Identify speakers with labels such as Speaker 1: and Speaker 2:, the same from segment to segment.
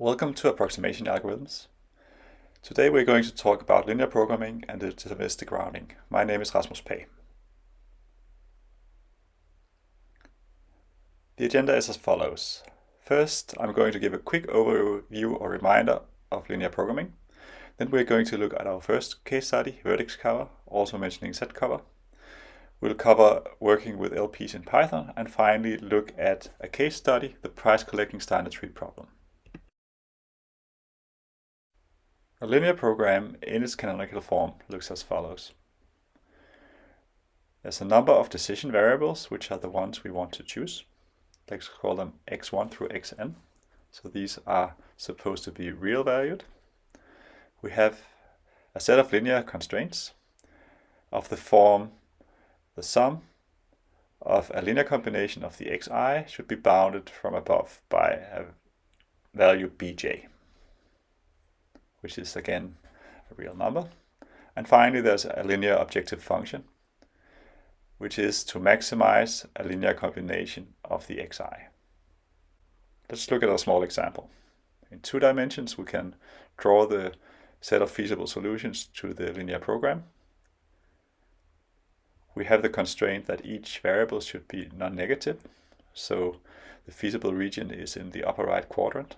Speaker 1: Welcome to Approximation Algorithms. Today we're going to talk about linear programming and deterministic rounding. My name is Rasmus Pagh. The agenda is as follows. First, I'm going to give a quick overview or reminder of linear programming. Then we're going to look at our first case study, vertex cover, also mentioning set cover. We'll cover working with LPs in Python and finally look at a case study, the prize collecting Steiner tree problem. A linear program in its canonical form looks as follows. There's a number of decision variables, which are the ones we want to choose. Let's call them x1 through xn. So these are supposed to be real valued. We have a set of linear constraints of the form the sum of a linear combination of the xi should be bounded from above by a value bj which is again a real number. And finally, there's a linear objective function, which is to maximize a linear combination of the xi. Let's look at a small example. In two dimensions, we can draw the set of feasible solutions to the linear program. We have the constraint that each variable should be non-negative, so the feasible region is in the upper right quadrant.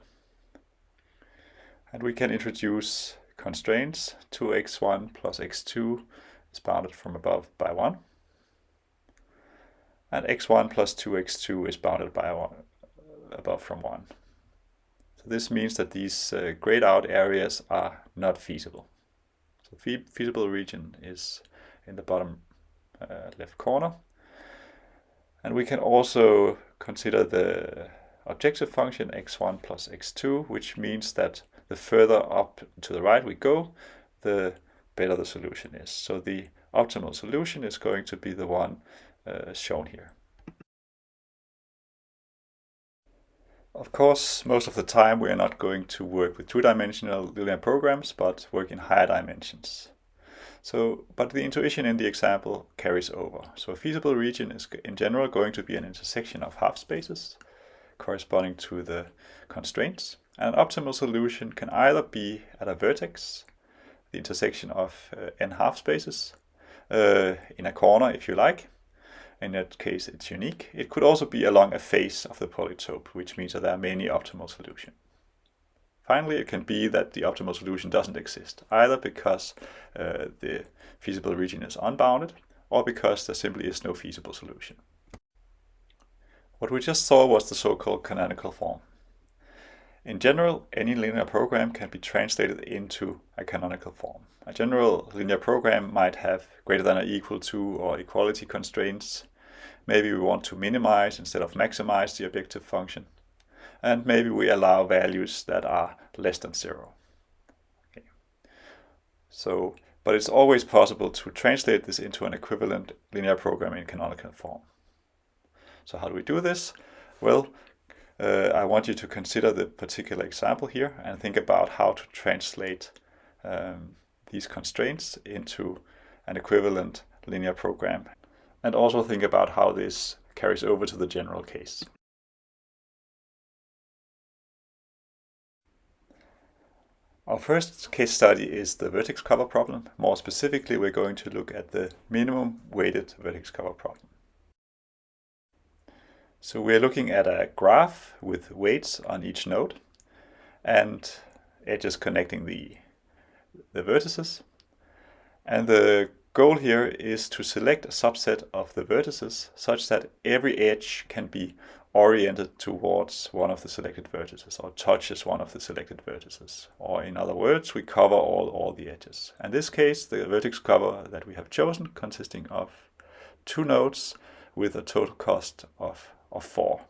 Speaker 1: And we can introduce constraints. 2x1 plus x2 is bounded from above by 1. And x1 plus 2x2 is bounded by one, above from 1. So this means that these uh, grayed out areas are not feasible. So fe feasible region is in the bottom uh, left corner. And we can also consider the objective function x1 plus x2, which means that the further up to the right we go, the better the solution is. So the optimal solution is going to be the one uh, shown here. Of course, most of the time we are not going to work with two-dimensional linear programs, but work in higher dimensions. So, but the intuition in the example carries over. So a feasible region is in general going to be an intersection of half spaces corresponding to the constraints. An optimal solution can either be at a vertex, the intersection of uh, n half spaces, uh, in a corner if you like. In that case it's unique. It could also be along a face of the polytope, which means that there are many optimal solutions. Finally, it can be that the optimal solution doesn't exist, either because uh, the feasible region is unbounded, or because there simply is no feasible solution. What we just saw was the so-called canonical form. In general, any linear program can be translated into a canonical form. A general linear program might have greater than or equal to or equality constraints. Maybe we want to minimize instead of maximize the objective function. And maybe we allow values that are less than zero. Okay. So, but it's always possible to translate this into an equivalent linear program in canonical form. So how do we do this? Well, uh, I want you to consider the particular example here and think about how to translate um, these constraints into an equivalent linear program. And also think about how this carries over to the general case. Our first case study is the vertex cover problem. More specifically, we're going to look at the minimum weighted vertex cover problem. So we're looking at a graph with weights on each node and edges connecting the, the vertices. And the goal here is to select a subset of the vertices such that every edge can be oriented towards one of the selected vertices or touches one of the selected vertices. Or in other words, we cover all, all the edges. In this case, the vertex cover that we have chosen consisting of two nodes with a total cost of of 4.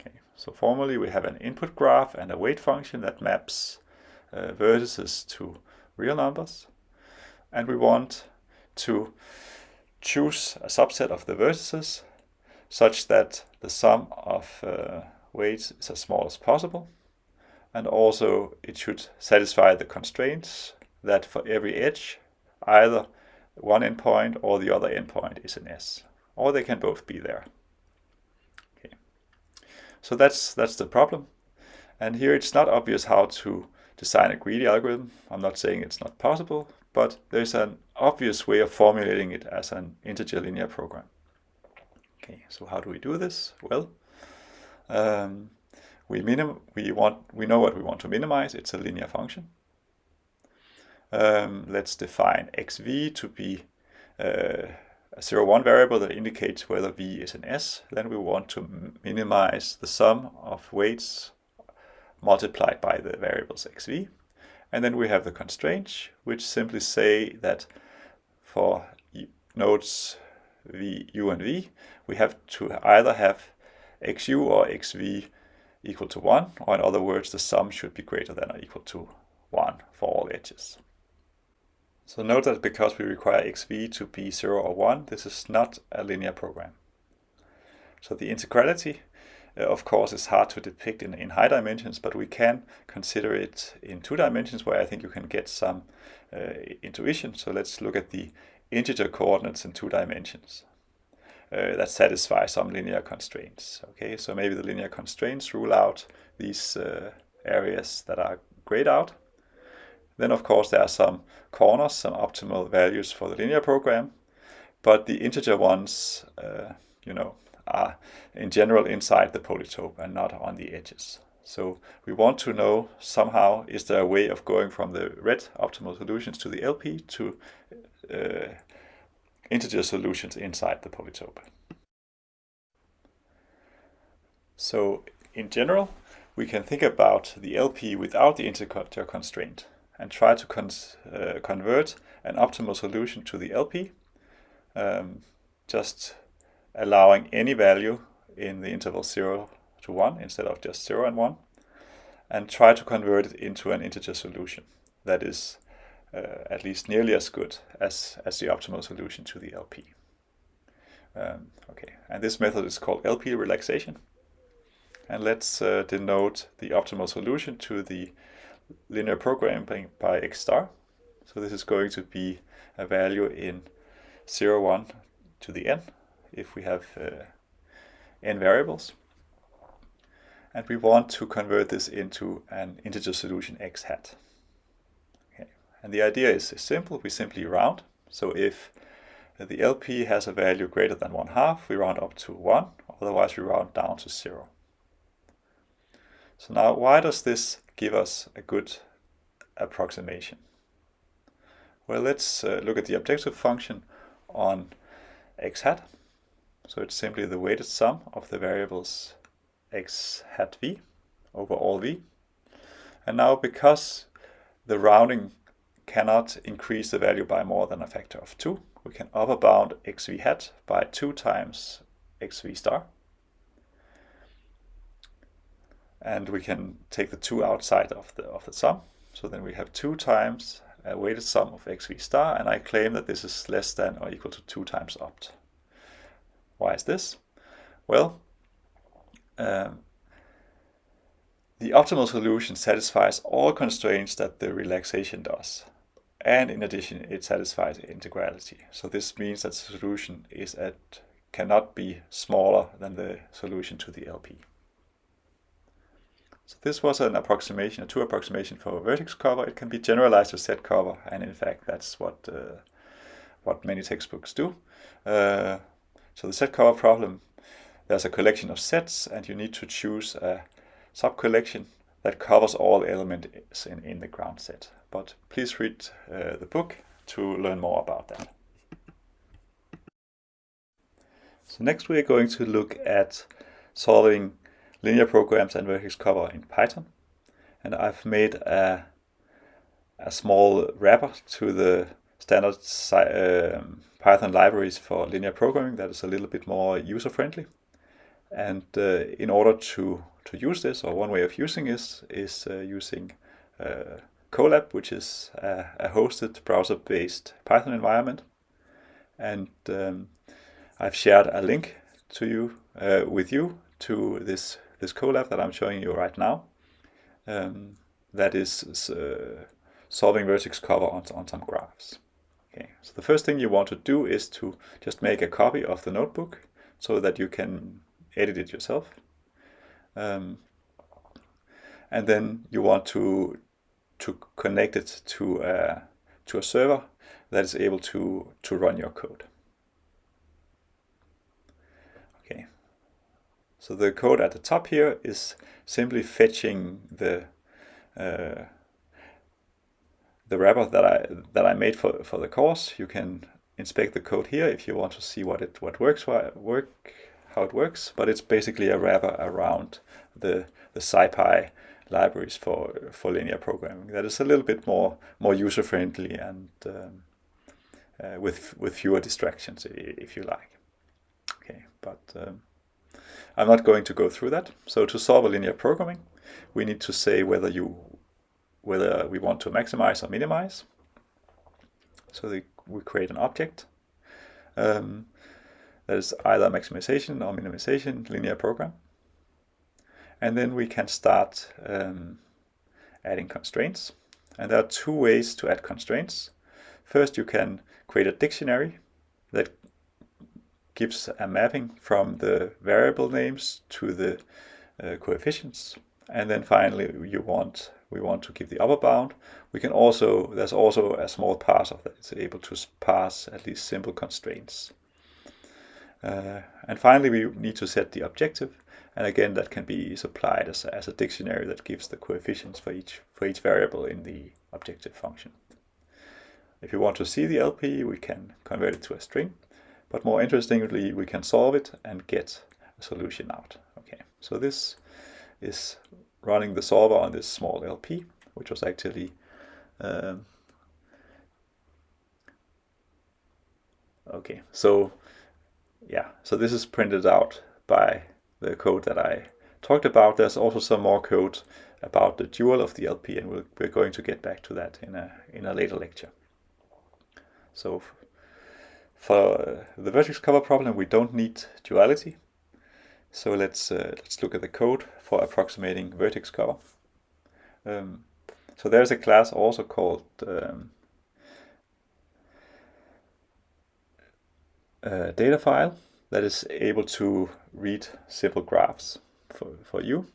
Speaker 1: Okay, so formally we have an input graph and a weight function that maps uh, vertices to real numbers. And we want to choose a subset of the vertices such that the sum of uh, weights is as small as possible. And also it should satisfy the constraints that for every edge, either one endpoint or the other endpoint is an S, or they can both be there. So that's that's the problem. And here it's not obvious how to design a greedy algorithm. I'm not saying it's not possible, but there's an obvious way of formulating it as an integer linear program. Okay, so how do we do this? Well, um, we minim we want we know what we want to minimize. It's a linear function. Um, let's define xv to be uh, a 0, 1 variable that indicates whether v is an s. Then we want to minimize the sum of weights multiplied by the variables xv. And then we have the constraints, which simply say that for nodes v, u, and v, we have to either have xu or xv equal to 1, or in other words, the sum should be greater than or equal to 1 for all edges. So note that because we require xv to be 0 or 1, this is not a linear program. So the integrality, uh, of course, is hard to depict in, in high dimensions, but we can consider it in two dimensions where I think you can get some uh, intuition. So let's look at the integer coordinates in two dimensions. Uh, that satisfy some linear constraints. Okay, so maybe the linear constraints rule out these uh, areas that are grayed out. Then of course there are some corners, some optimal values for the linear program, but the integer ones, uh, you know, are in general inside the polytope and not on the edges. So we want to know somehow, is there a way of going from the red optimal solutions to the LP to uh, integer solutions inside the polytope. So in general, we can think about the LP without the integer constraint and try to uh, convert an optimal solution to the LP, um, just allowing any value in the interval 0 to 1 instead of just 0 and 1, and try to convert it into an integer solution that is uh, at least nearly as good as, as the optimal solution to the LP. Um, okay, and this method is called LP relaxation. And let's uh, denote the optimal solution to the linear programming by x star. So this is going to be a value in 0, 1 to the n if we have uh, n variables. And we want to convert this into an integer solution x hat. Okay. And the idea is simple, we simply round. So if the LP has a value greater than 1 half, we round up to 1, otherwise we round down to 0. So now why does this give us a good approximation? Well, let's uh, look at the objective function on x hat. So it's simply the weighted sum of the variables x hat v over all v. And now because the rounding cannot increase the value by more than a factor of 2, we can upper bound xv hat by 2 times xv star. And we can take the 2 outside of the, of the sum. So then we have 2 times a weighted sum of xv star, and I claim that this is less than or equal to 2 times opt. Why is this? Well, um, the optimal solution satisfies all constraints that the relaxation does. And in addition, it satisfies integrality. So this means that the solution is at cannot be smaller than the solution to the LP. So this was an approximation, a two approximation for a vertex cover. It can be generalized to set cover, and in fact, that's what uh, what many textbooks do. Uh, so the set cover problem, there's a collection of sets, and you need to choose a sub-collection that covers all elements in, in the ground set. But please read uh, the book to learn more about that. So next we are going to look at solving linear programs and vertex cover in Python. And I've made a, a small wrapper to the standard uh, Python libraries for linear programming that is a little bit more user-friendly. And uh, in order to, to use this, or one way of using this, is uh, using uh, Colab, which is a, a hosted browser-based Python environment. And um, I've shared a link to you uh, with you to this this Colab that I'm showing you right now. Um, that is uh, solving vertex cover on, on some graphs. Okay, so the first thing you want to do is to just make a copy of the notebook so that you can edit it yourself. Um, and then you want to to connect it to a, to a server that is able to to run your code. Okay, so the code at the top here is simply fetching the uh, the wrapper that I that I made for for the course. You can inspect the code here if you want to see what it what works work how it works. But it's basically a wrapper around the the SciPy libraries for for linear programming that is a little bit more more user friendly and um, uh, with with fewer distractions if you like. Okay, but um, I'm not going to go through that. So to solve a linear programming, we need to say whether you whether we want to maximize or minimize. So the, we create an object um, that is either maximization or minimization linear program. And then we can start um, adding constraints. And there are two ways to add constraints. First, you can create a dictionary that gives a mapping from the variable names to the uh, coefficients. And then finally, you want we want to give the upper bound. We can also, there's also a small parser that is able to pass at least simple constraints. Uh, and finally, we need to set the objective. And again, that can be supplied as a, as a dictionary that gives the coefficients for each, for each variable in the objective function. If you want to see the LP, we can convert it to a string. But more interestingly, we can solve it and get a solution out. Okay, so this is running the solver on this small LP, which was actually um, okay. So yeah, so this is printed out by the code that I talked about. There's also some more code about the dual of the LP, and we're, we're going to get back to that in a in a later lecture. So for the vertex cover problem, we don't need duality. So let's uh, let's look at the code for approximating vertex cover. Um, so there's a class also called um, data file that is able to read simple graphs for, for you.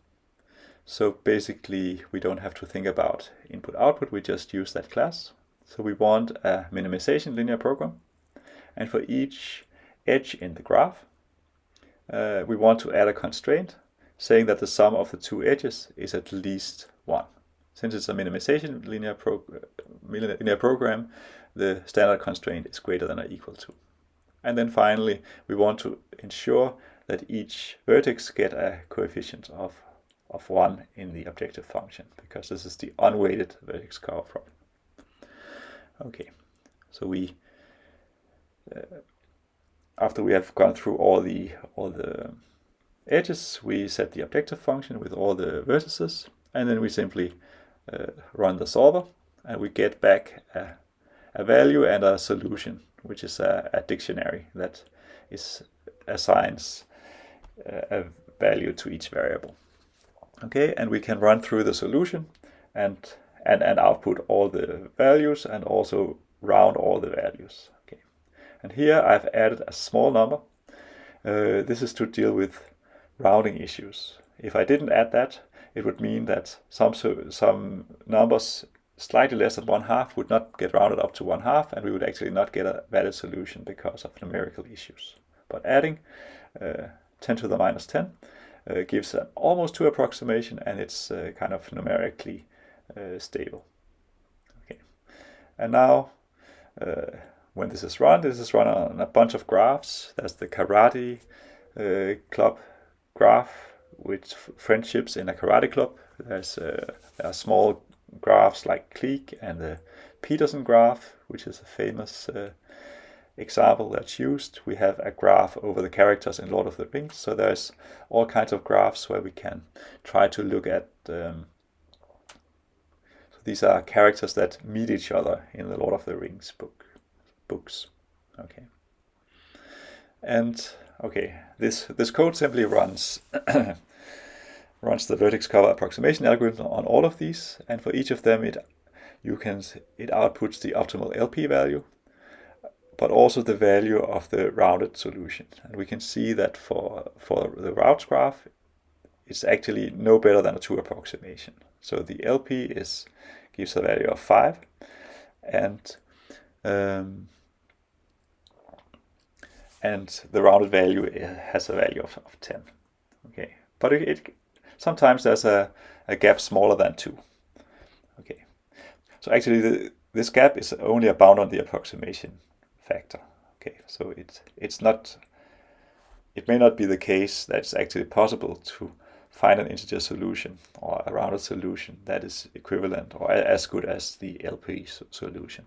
Speaker 1: So basically we don't have to think about input output, we just use that class. So we want a minimization linear program and for each edge in the graph uh, we want to add a constraint saying that the sum of the two edges is at least 1. Since it's a minimization linear, pro linear program, the standard constraint is greater than or equal to. And then finally, we want to ensure that each vertex get a coefficient of, of 1 in the objective function, because this is the unweighted vertex cover problem. Okay, so we uh, after we have gone through all the all the edges, we set the objective function with all the vertices, and then we simply uh, run the solver, and we get back a, a value and a solution, which is a, a dictionary that is assigns uh, a value to each variable. Okay, and we can run through the solution and and, and output all the values and also round all the values. And here I've added a small number. Uh, this is to deal with rounding issues. If I didn't add that, it would mean that some, some numbers slightly less than one half would not get rounded up to one half and we would actually not get a valid solution because of numerical issues. But adding uh, 10 to the minus 10 uh, gives an almost two approximation and it's uh, kind of numerically uh, stable. Okay, and now uh, when this is run, this is run on a bunch of graphs. There's the karate uh, club graph with friendships in a karate club. There's uh, there small graphs like Clique and the Petersen graph, which is a famous uh, example that's used. We have a graph over the characters in Lord of the Rings. So there's all kinds of graphs where we can try to look at um, so these are characters that meet each other in the Lord of the Rings book books. Okay. And okay, this this code simply runs runs the vertex cover approximation algorithm on all of these, and for each of them it you can it outputs the optimal LP value, but also the value of the rounded solution. And we can see that for for the routes graph, it's actually no better than a 2 approximation. So the LP is gives a value of 5 and um, and the rounded value has a value of, of 10. Okay, but it, it sometimes there's a, a gap smaller than 2. Okay, so actually the, this gap is only a bound on the approximation factor. Okay, so it, it's not, it may not be the case that it's actually possible to find an integer solution or a rounded solution that is equivalent or as good as the LP solution.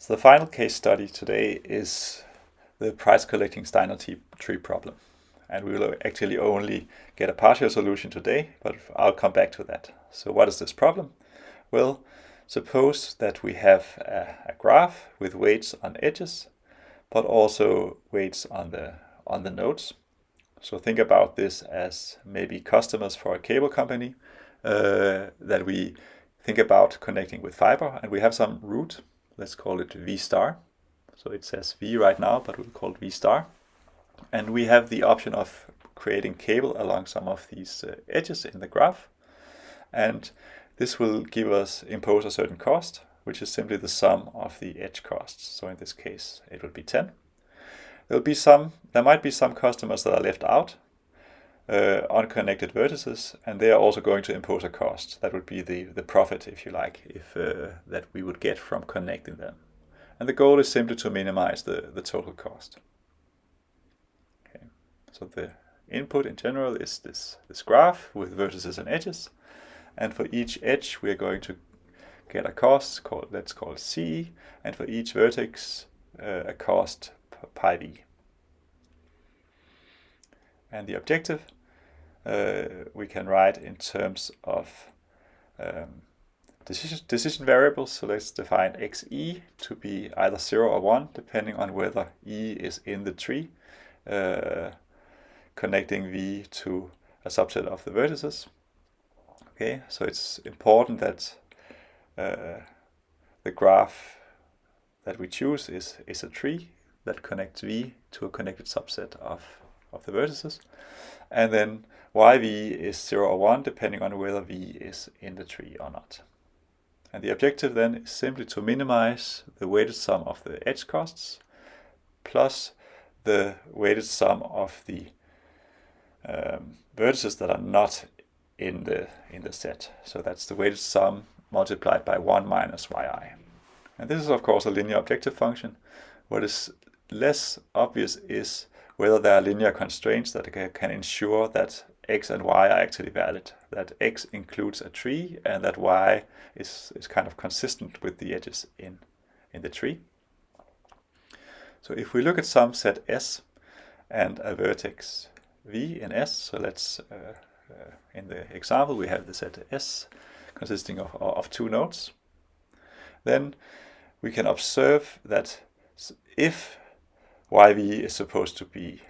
Speaker 1: So the final case study today is the prize collecting Steiner tree problem. And we will actually only get a partial solution today, but I'll come back to that. So what is this problem? Well, suppose that we have a, a graph with weights on edges, but also weights on the, on the nodes. So think about this as maybe customers for a cable company uh, that we think about connecting with fiber and we have some route let's call it V star. So it says V right now, but we'll call it V star. And we have the option of creating cable along some of these uh, edges in the graph. And this will give us, impose a certain cost, which is simply the sum of the edge costs. So in this case, it will be 10. There'll be some, there might be some customers that are left out, uh, unconnected vertices, and they are also going to impose a cost. That would be the, the profit, if you like, if uh, that we would get from connecting them. And the goal is simply to minimize the, the total cost. Okay. So the input in general is this, this graph with vertices and edges. And for each edge, we are going to get a cost called, let's call C, and for each vertex, uh, a cost pi v. And the objective we can write in terms of um, decision, decision variables. So let's define xe to be either 0 or 1, depending on whether e is in the tree, uh, connecting v to a subset of the vertices. Okay, so it's important that uh, the graph that we choose is, is a tree that connects v to a connected subset of, of the vertices. And then yv is 0 or 1 depending on whether v is in the tree or not. And the objective then is simply to minimize the weighted sum of the edge costs plus the weighted sum of the um, vertices that are not in the in the set. So that's the weighted sum multiplied by 1 minus yi. And this is of course a linear objective function. What is less obvious is whether there are linear constraints that can ensure that x and y are actually valid, that x includes a tree and that y is, is kind of consistent with the edges in, in the tree. So if we look at some set S and a vertex V in S, so let's, uh, uh, in the example we have the set S consisting of, of two nodes, then we can observe that if yv is supposed to be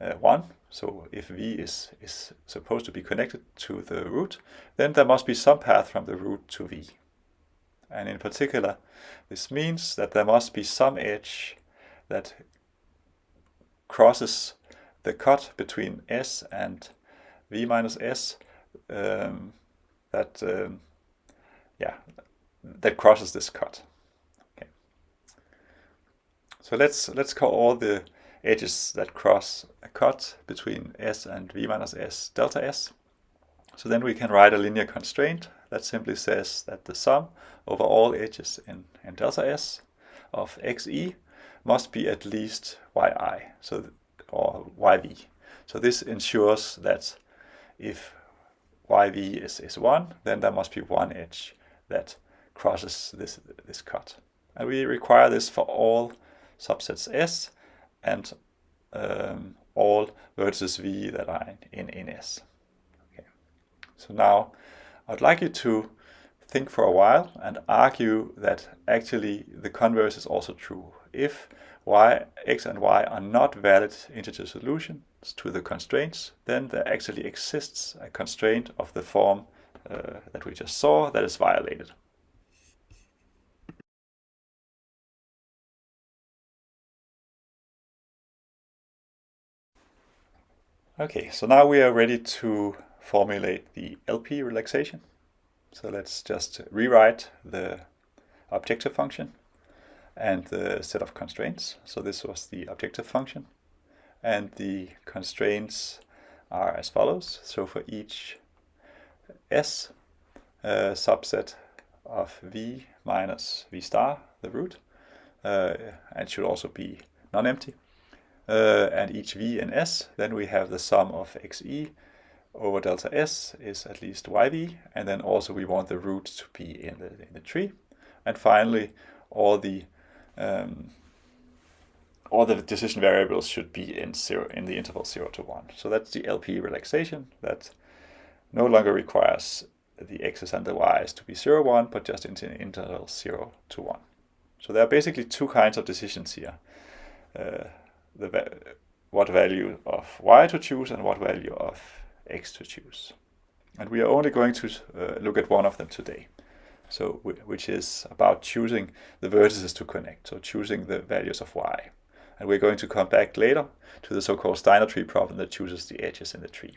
Speaker 1: uh, 1, so if v is, is supposed to be connected to the root, then there must be some path from the root to v. And in particular, this means that there must be some edge that crosses the cut between s and v minus s um, that um, yeah that crosses this cut. Okay. So let's let's call all the edges that cross a cut between s and v minus s delta s. So then we can write a linear constraint that simply says that the sum over all edges in, in delta s of xe must be at least yi, so or yv. So this ensures that if yv is, is 1, then there must be one edge that crosses this, this cut. And we require this for all subsets S and um, all vertices V that are in, in S. Okay. So now I'd like you to think for a while and argue that actually the converse is also true. If y, x and y are not valid integer solutions to the constraints, then there actually exists a constraint of the form uh, that we just saw that is violated. Okay, so now we are ready to formulate the LP relaxation. So let's just rewrite the objective function and the set of constraints. So this was the objective function. And the constraints are as follows. So for each S subset of V minus V star, the root, uh, and should also be non-empty, uh, and each v and s, then we have the sum of xe over delta s is at least yv, and then also we want the root to be in the, in the tree. And finally, all the um, all the decision variables should be in zero in the interval 0 to 1. So that's the LP relaxation that no longer requires the x's and the y's to be 0, 1, but just in the interval 0 to 1. So there are basically two kinds of decisions here. Uh, the what value of y to choose and what value of x to choose. And we are only going to uh, look at one of them today. So, which is about choosing the vertices to connect, so choosing the values of y. And we're going to come back later to the so-called Steiner tree problem that chooses the edges in the tree.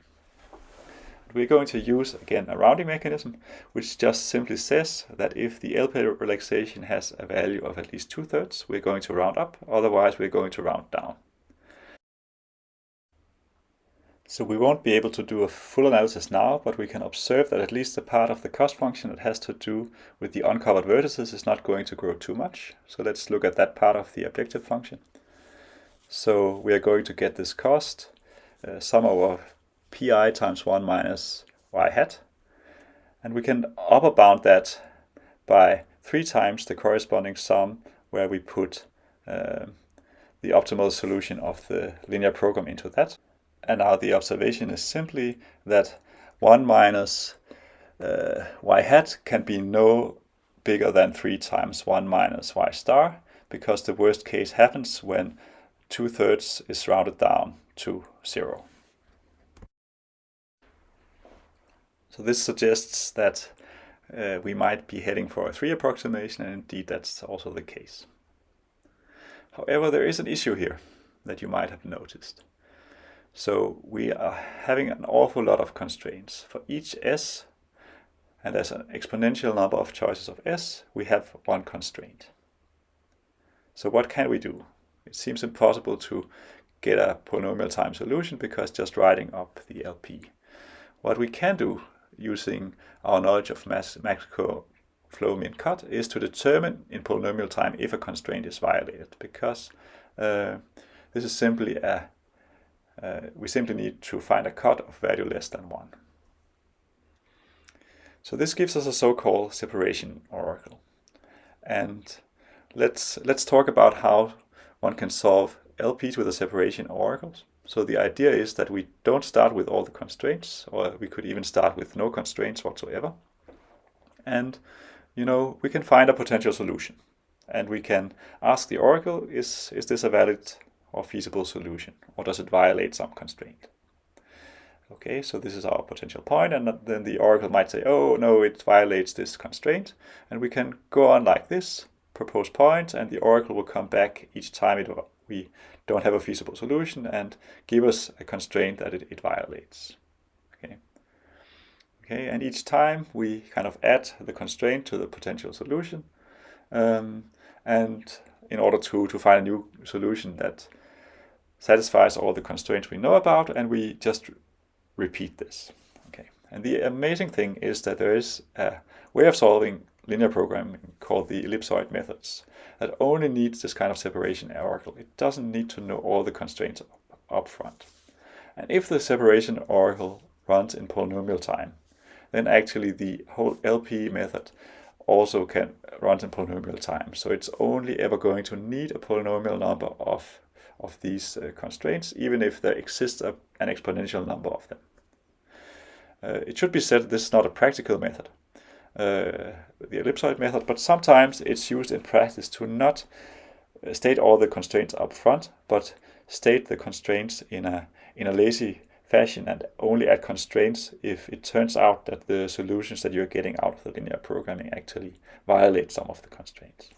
Speaker 1: We're going to use, again, a rounding mechanism, which just simply says that if the LP relaxation has a value of at least two-thirds, we're going to round up, otherwise we're going to round down. So we won't be able to do a full analysis now, but we can observe that at least the part of the cost function that has to do with the uncovered vertices is not going to grow too much. So let's look at that part of the objective function. So we are going to get this cost, uh, sum over pi times 1 minus y hat. And we can upper bound that by 3 times the corresponding sum where we put uh, the optimal solution of the linear program into that. And now the observation is simply that 1 minus uh, y hat can be no bigger than 3 times 1 minus y star, because the worst case happens when 2 thirds is rounded down to 0. So this suggests that uh, we might be heading for a 3 approximation, and indeed that's also the case. However, there is an issue here that you might have noticed. So we are having an awful lot of constraints. For each s, and there's an exponential number of choices of s, we have one constraint. So what can we do? It seems impossible to get a polynomial time solution because just writing up the LP. What we can do using our knowledge of max flow min cut is to determine in polynomial time if a constraint is violated because uh, this is simply a uh, we simply need to find a cut of value less than 1. So this gives us a so-called separation oracle. And let's, let's talk about how one can solve LPs with a separation oracles. So the idea is that we don't start with all the constraints, or we could even start with no constraints whatsoever. And, you know, we can find a potential solution. And we can ask the oracle, is, is this a valid or feasible solution? Or does it violate some constraint? Okay, so this is our potential point, and then the oracle might say, oh, no, it violates this constraint. And we can go on like this, propose points, point, and the oracle will come back each time it, we don't have a feasible solution and give us a constraint that it, it violates. Okay. Okay, and each time we kind of add the constraint to the potential solution. Um, and in order to, to find a new solution that satisfies all the constraints we know about, and we just repeat this. Okay. And the amazing thing is that there is a way of solving linear programming called the ellipsoid methods that only needs this kind of separation oracle. It doesn't need to know all the constraints up front. And if the separation oracle runs in polynomial time, then actually the whole LP method also can run in polynomial time. So it's only ever going to need a polynomial number of of these uh, constraints, even if there exists a, an exponential number of them. Uh, it should be said this is not a practical method, uh, the ellipsoid method, but sometimes it's used in practice to not uh, state all the constraints up front, but state the constraints in a, in a lazy fashion and only add constraints if it turns out that the solutions that you're getting out of the linear programming actually violate some of the constraints.